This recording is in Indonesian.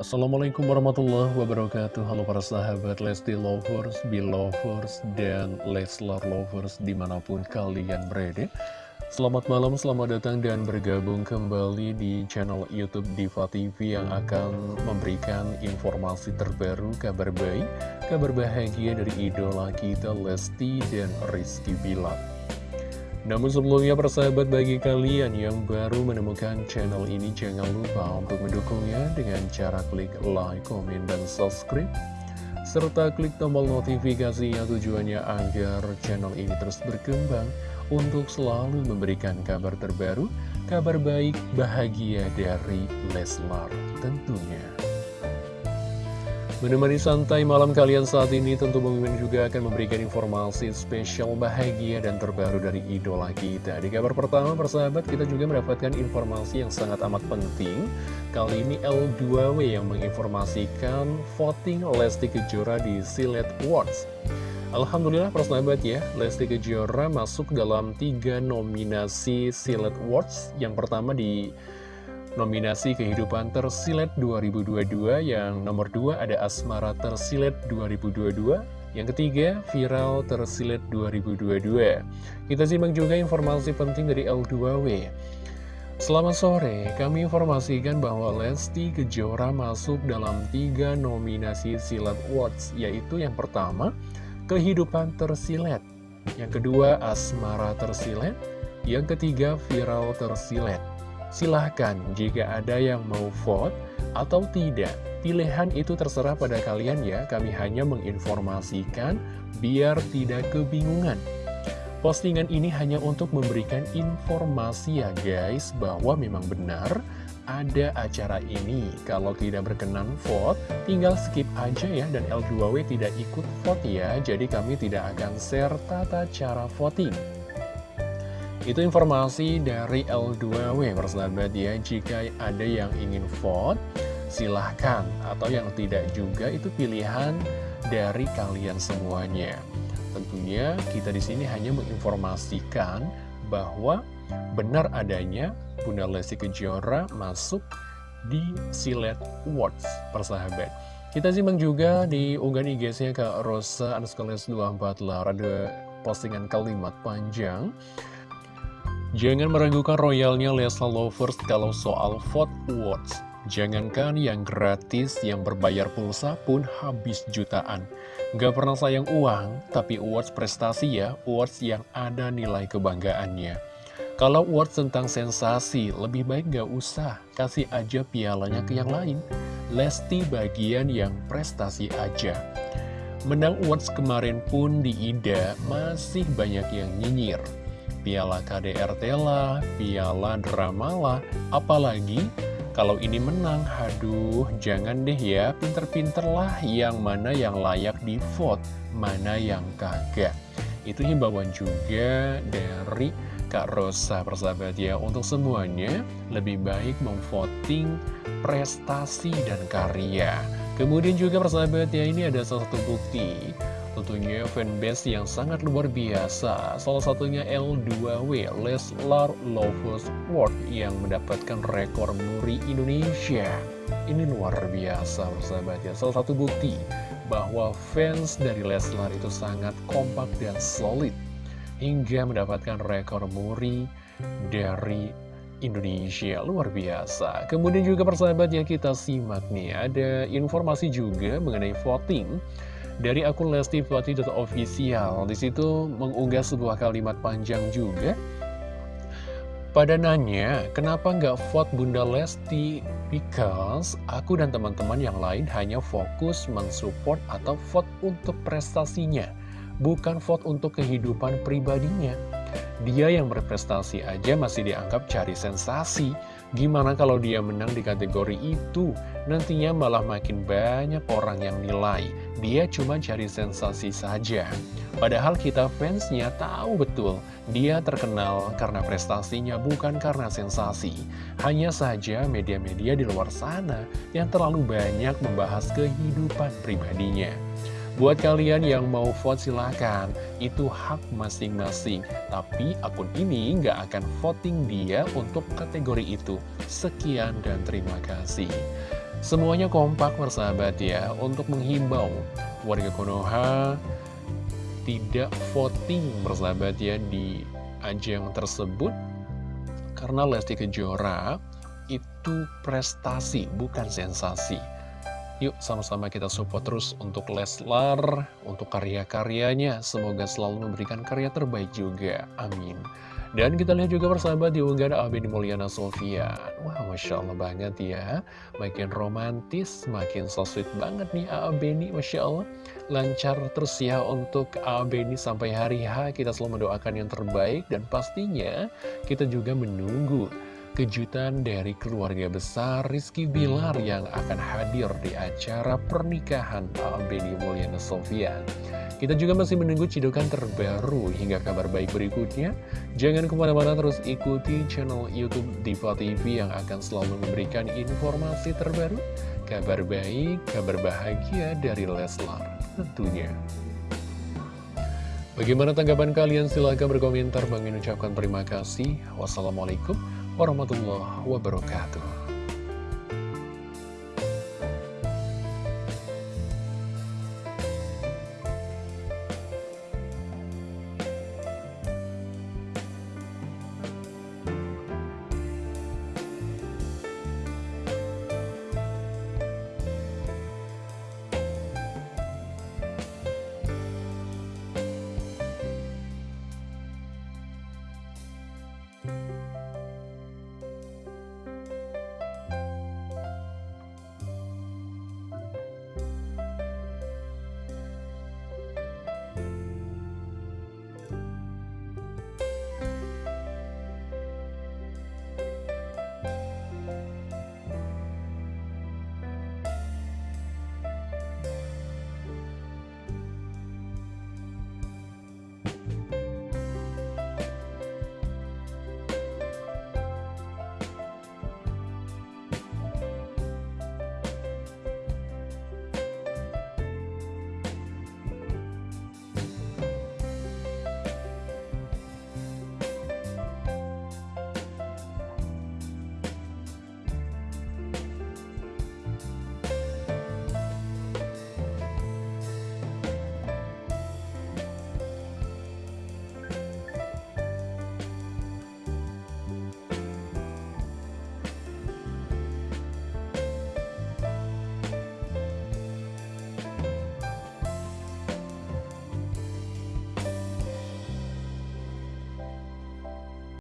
Assalamualaikum warahmatullahi wabarakatuh. Halo para sahabat Lesti Lovers, Belovers, dan Leslar Lovers di mana pun kalian berada. Selamat malam, selamat datang dan bergabung kembali di channel Youtube Diva TV yang akan memberikan informasi terbaru, kabar baik, kabar bahagia dari idola kita Lesti dan Rizky Bilar namun sebelumnya persahabat bagi kalian yang baru menemukan channel ini jangan lupa untuk mendukungnya dengan cara klik like, komen, dan subscribe serta klik tombol notifikasinya tujuannya agar channel ini terus berkembang untuk selalu memberikan kabar terbaru, kabar baik, bahagia dari Leslar tentunya. Menemani santai malam kalian saat ini, tentu Bang juga akan memberikan informasi spesial bahagia dan terbaru dari idola kita. Di kabar pertama, persahabat, kita juga mendapatkan informasi yang sangat amat penting. Kali ini L2W yang menginformasikan voting Lesti Kejora di Silet Awards. Alhamdulillah persahabat ya, Lesti Kejora masuk dalam tiga nominasi Silet Awards. Yang pertama di nominasi Kehidupan Tersilet 2022 yang nomor 2 ada Asmara Tersilet 2022 yang ketiga, Viral Tersilet 2022 Kita simak juga informasi penting dari L2W Selamat sore, kami informasikan bahwa Lesti Kejora masuk dalam tiga nominasi Silat Awards Yaitu yang pertama, Kehidupan Tersilet Yang kedua, Asmara Tersilet Yang ketiga, Viral Tersilet Silahkan jika ada yang mau vote atau tidak. Pilihan itu terserah pada kalian ya, kami hanya menginformasikan biar tidak kebingungan. Postingan ini hanya untuk memberikan informasi ya guys, bahwa memang benar ada acara ini. Kalau tidak berkenan vote, tinggal skip aja ya, dan L2W tidak ikut vote ya, jadi kami tidak akan share tata cara voting. Itu informasi dari L2W persahabat ya. Jika ada yang ingin vote silahkan. Atau yang tidak juga itu pilihan dari kalian semuanya. Tentunya kita di sini hanya menginformasikan bahwa benar adanya Bunda Lesti Kejora masuk di Silet Awards persahabat kita simak juga di unggahan IG-nya Kak Rosa Anuskales 24 Lara ada postingan kalimat panjang Jangan meragukan royalnya Lesa Lovers kalau soal vote awards. Jangankan yang gratis, yang berbayar pulsa pun habis jutaan. Gak pernah sayang uang, tapi awards prestasi ya, awards yang ada nilai kebanggaannya. Kalau awards tentang sensasi, lebih baik gak usah, kasih aja pialanya ke yang lain. Lesti bagian yang prestasi aja. Menang awards kemarin pun di Ida, masih banyak yang nyinyir piala KDRT lah, piala drama lah, apalagi kalau ini menang, haduh, jangan deh ya, pinter-pinter lah yang mana yang layak di vote, mana yang kagak. Itu himbauan juga dari Kak Rosa persahabat ya, untuk semuanya lebih baik memvoting prestasi dan karya. Kemudian juga persahabat ya, ini ada salah satu bukti Tentunya fanbase yang sangat luar biasa. Salah satunya L2W Leslar Lovers World yang mendapatkan rekor muri Indonesia. Ini luar biasa persahabat ya. Salah satu bukti bahwa fans dari Leslar itu sangat kompak dan solid Hingga mendapatkan rekor muri dari Indonesia. Luar biasa. Kemudian juga persahabat yang kita simak nih. Ada informasi juga mengenai voting dari akun. Di situ mengunggah sebuah kalimat panjang juga. Pada nanya, kenapa nggak vote Bunda Lesti? Because aku dan teman-teman yang lain hanya fokus mensupport atau vote untuk prestasinya, bukan vote untuk kehidupan pribadinya. Dia yang berprestasi aja masih dianggap cari sensasi. Gimana kalau dia menang di kategori itu? Nantinya malah makin banyak orang yang nilai. Dia cuma cari sensasi saja. Padahal kita fansnya tahu betul, dia terkenal karena prestasinya bukan karena sensasi. Hanya saja media-media di luar sana yang terlalu banyak membahas kehidupan pribadinya. Buat kalian yang mau vote silahkan, itu hak masing-masing. Tapi akun ini nggak akan voting dia untuk kategori itu. Sekian dan terima kasih. Semuanya kompak persahabat ya untuk menghimbau warga Konoha tidak voting persahabat ya di ajang tersebut karena Lesti Kejora itu prestasi bukan sensasi. Yuk sama-sama kita support terus untuk Leslar, untuk karya-karyanya. Semoga selalu memberikan karya terbaik juga. Amin. Dan kita lihat juga persahabat di unggahan Abeni Mulyana Sofia Wah, Masya Allah banget ya Makin romantis, makin so sweet banget nih Abeni Masya Allah Lancar terus ya untuk Abeni sampai hari H Kita selalu mendoakan yang terbaik Dan pastinya kita juga menunggu kejutan dari keluarga besar Rizky Bilar yang akan hadir di acara pernikahan Abeni Mulyana Sofia kita juga masih menunggu cidukan terbaru hingga kabar baik berikutnya. Jangan ke mana-mana terus ikuti channel Youtube Diva TV yang akan selalu memberikan informasi terbaru, kabar baik, kabar bahagia dari Leslar tentunya. Bagaimana tanggapan kalian? Silahkan berkomentar. Bang ucapkan terima kasih. Wassalamualaikum warahmatullahi wabarakatuh.